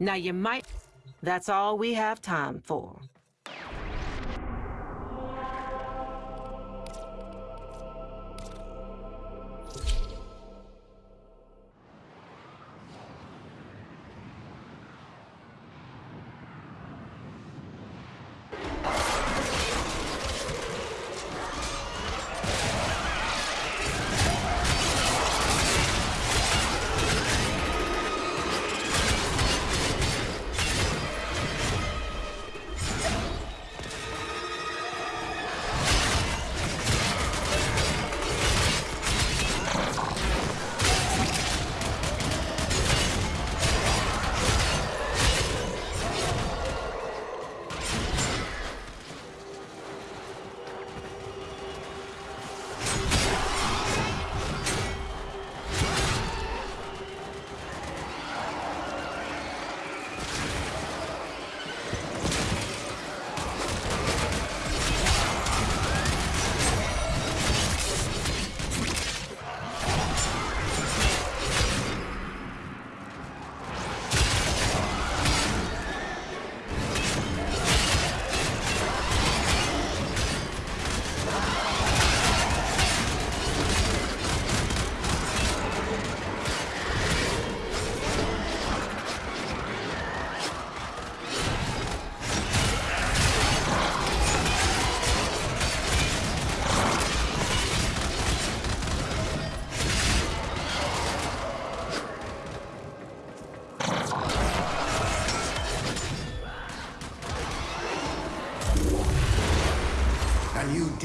Now you might... That's all we have time for.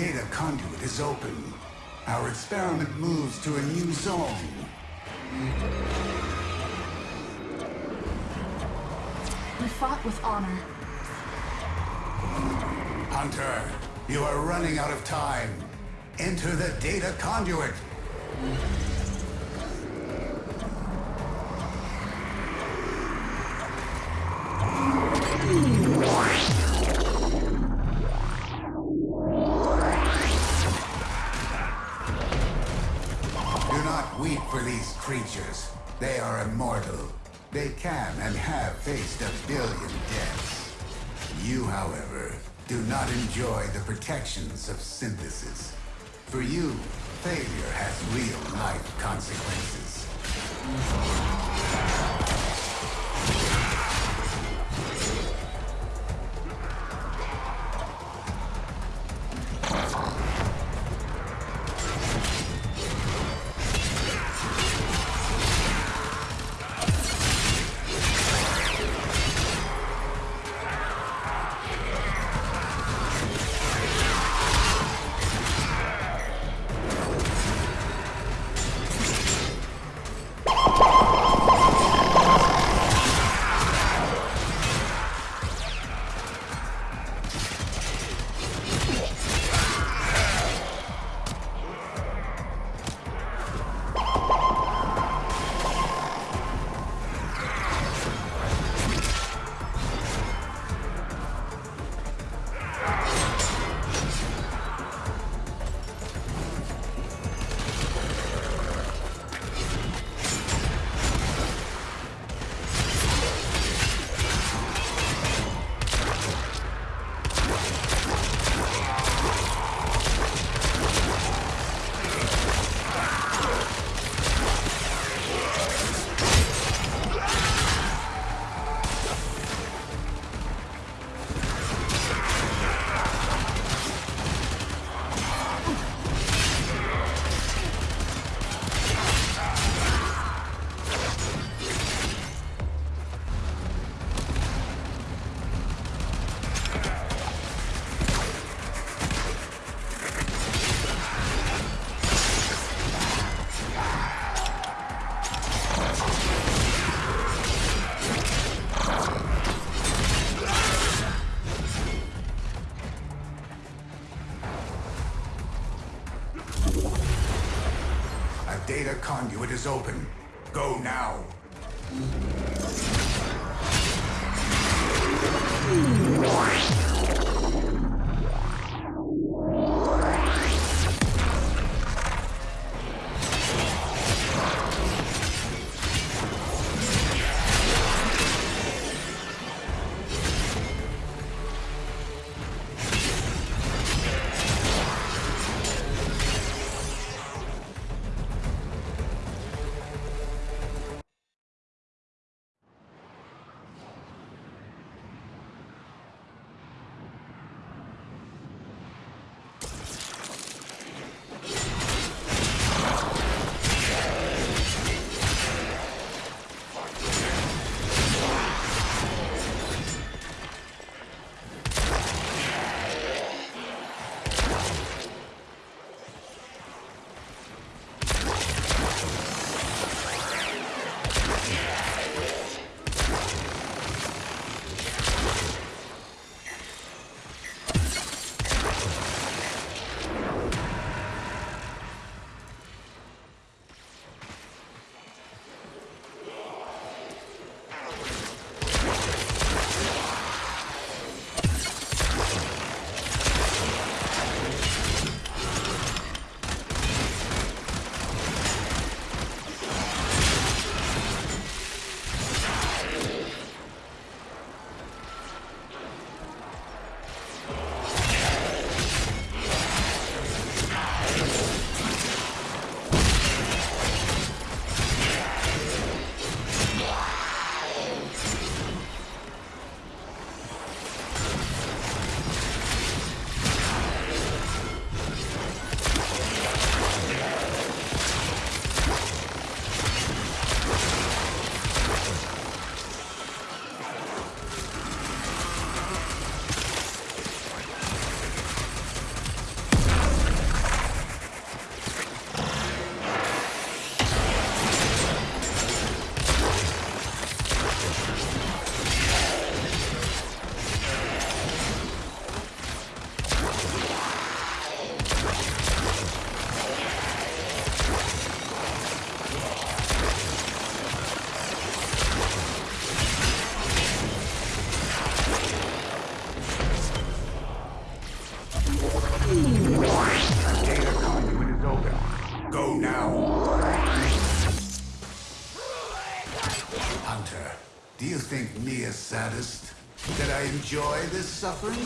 Data conduit is open. Our experiment moves to a new zone. We fought with honor. Hunter, you are running out of time. Enter the data conduit. They are immortal. They can and have faced a billion deaths. You, however, do not enjoy the protections of synthesis. For you, failure has real-life consequences. Is open. Go now. Suffering?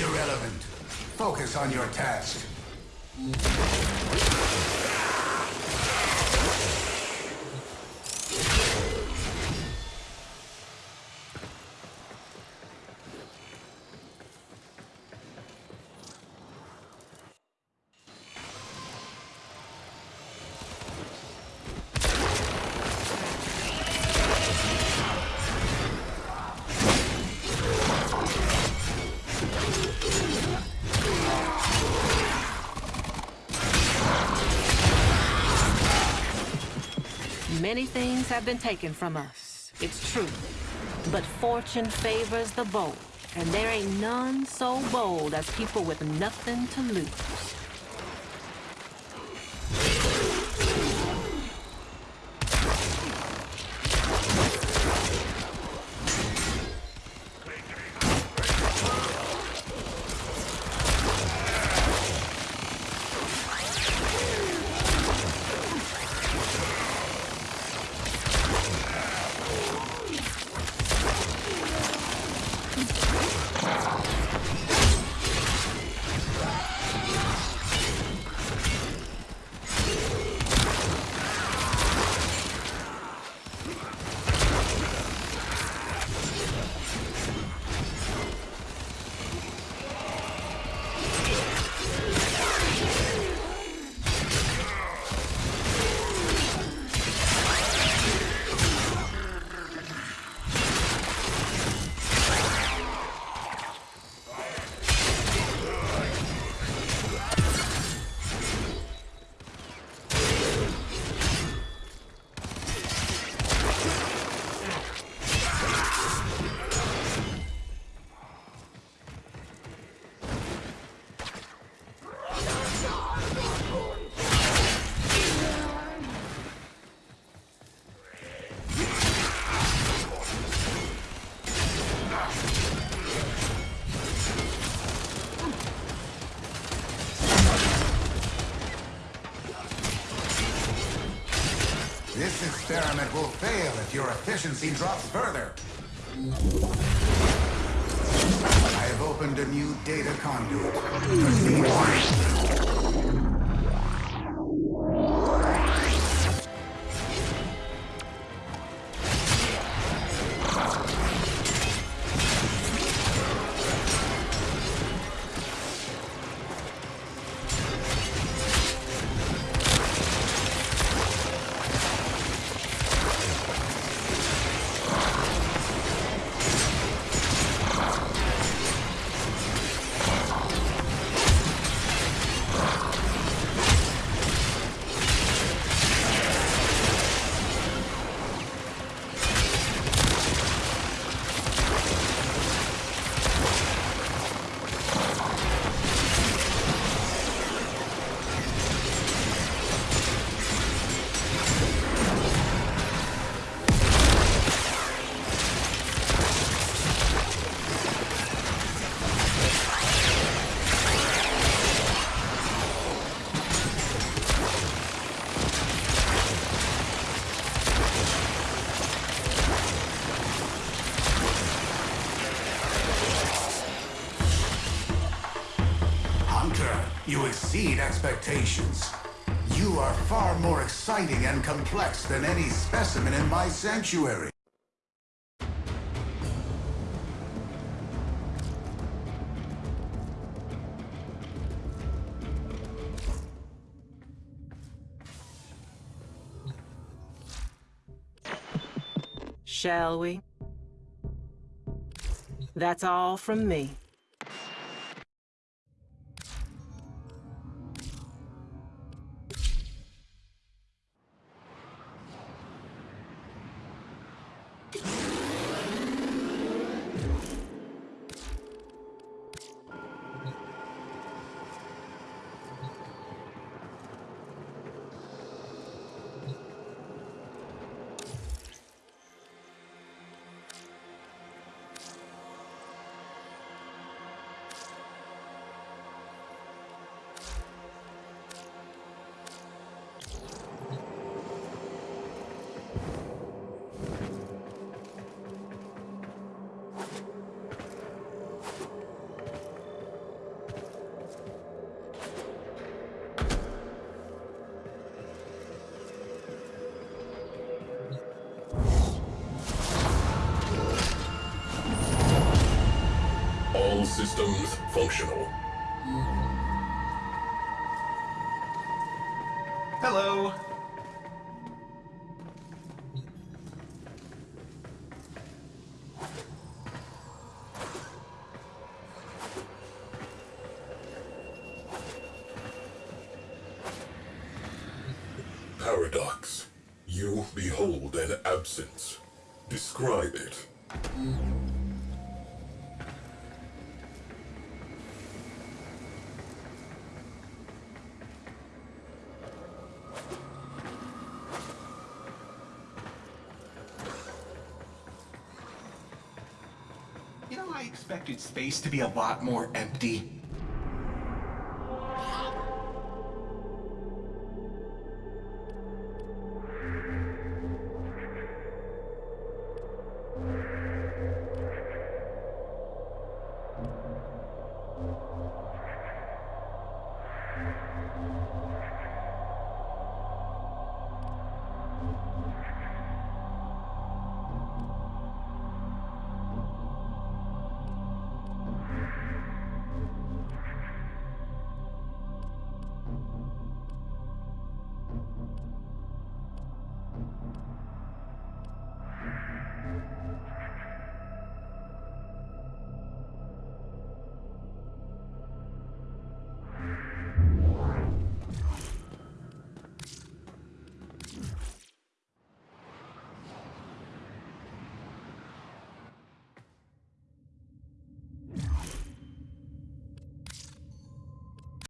Irrelevant. Focus on your task. Many things have been taken from us, it's true. But fortune favors the bold, and there ain't none so bold as people with nothing to lose. Will fail if your efficiency drops further. I have opened a new data conduit. Expectations. You are far more exciting and complex than any specimen in my sanctuary. Shall we? That's all from me. Systems functional. Hello. Paradox. You behold an absence. Describe it. Space to be a lot more empty.